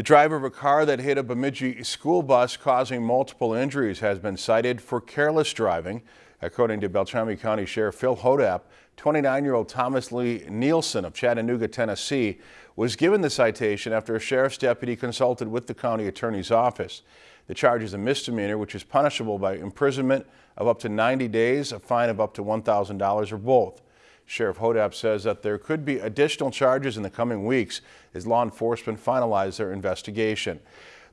The driver of a car that hit a Bemidji school bus causing multiple injuries has been cited for careless driving. According to Beltrami County Sheriff Phil Hodapp, 29-year-old Thomas Lee Nielsen of Chattanooga, Tennessee was given the citation after a sheriff's deputy consulted with the county attorney's office. The charge is a misdemeanor which is punishable by imprisonment of up to 90 days, a fine of up to $1,000 or both. Sheriff Hodapp says that there could be additional charges in the coming weeks as law enforcement finalize their investigation.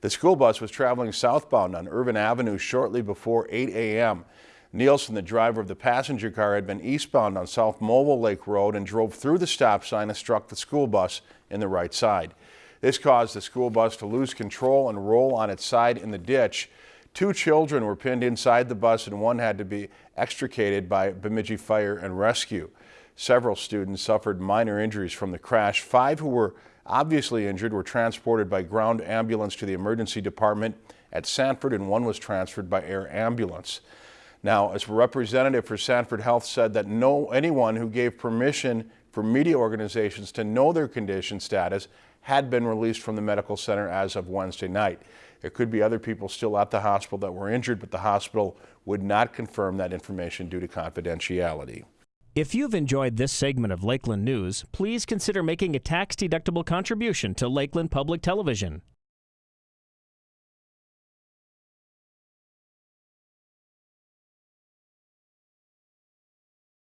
The school bus was traveling southbound on Irvin Avenue shortly before 8 a.m. Nielsen, the driver of the passenger car, had been eastbound on South Movil Lake Road and drove through the stop sign and struck the school bus in the right side. This caused the school bus to lose control and roll on its side in the ditch. Two children were pinned inside the bus and one had to be extricated by Bemidji Fire and Rescue. Several students suffered minor injuries from the crash. Five who were obviously injured were transported by ground ambulance to the emergency department at Sanford and one was transferred by air ambulance. Now, as a representative for Sanford Health said that no anyone who gave permission for media organizations to know their condition status had been released from the medical center as of Wednesday night. There could be other people still at the hospital that were injured, but the hospital would not confirm that information due to confidentiality. If you've enjoyed this segment of Lakeland News, please consider making a tax-deductible contribution to Lakeland Public Television.